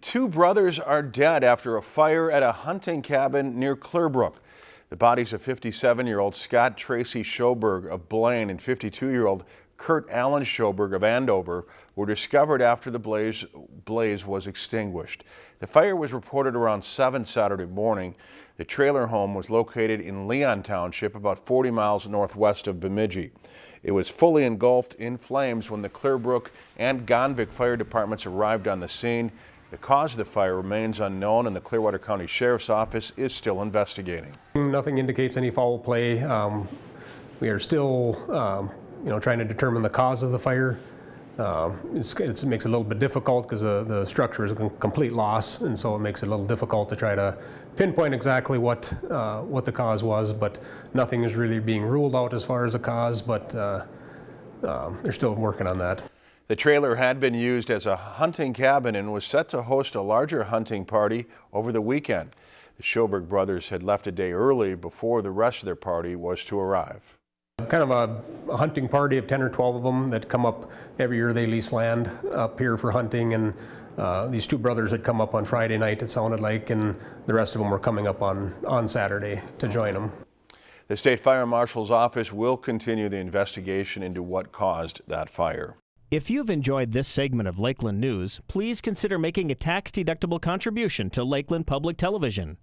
Two brothers are dead after a fire at a hunting cabin near Clearbrook. The bodies of 57-year-old Scott Tracy Schoberg of Blaine and 52-year-old Kurt Allen Schoberg of Andover were discovered after the blaze, blaze was extinguished. The fire was reported around 7 Saturday morning. The trailer home was located in Leon Township, about 40 miles northwest of Bemidji. It was fully engulfed in flames when the Clearbrook and Gonvick fire departments arrived on the scene. The cause of the fire remains unknown and the Clearwater County Sheriff's Office is still investigating. Nothing indicates any foul play. Um, we are still, um, you know, trying to determine the cause of the fire. Uh, it's, it makes it a little bit difficult because the, the structure is a complete loss, and so it makes it a little difficult to try to pinpoint exactly what uh, what the cause was. But nothing is really being ruled out as far as a cause, but uh, um, they're still working on that. The trailer had been used as a hunting cabin and was set to host a larger hunting party over the weekend. The Schoberg brothers had left a day early before the rest of their party was to arrive. Kind of a, a hunting party of 10 or 12 of them that come up every year. They lease land up here for hunting and uh, these two brothers had come up on Friday night, it sounded like, and the rest of them were coming up on, on Saturday to join them. The State Fire Marshal's office will continue the investigation into what caused that fire. If you've enjoyed this segment of Lakeland News, please consider making a tax-deductible contribution to Lakeland Public Television.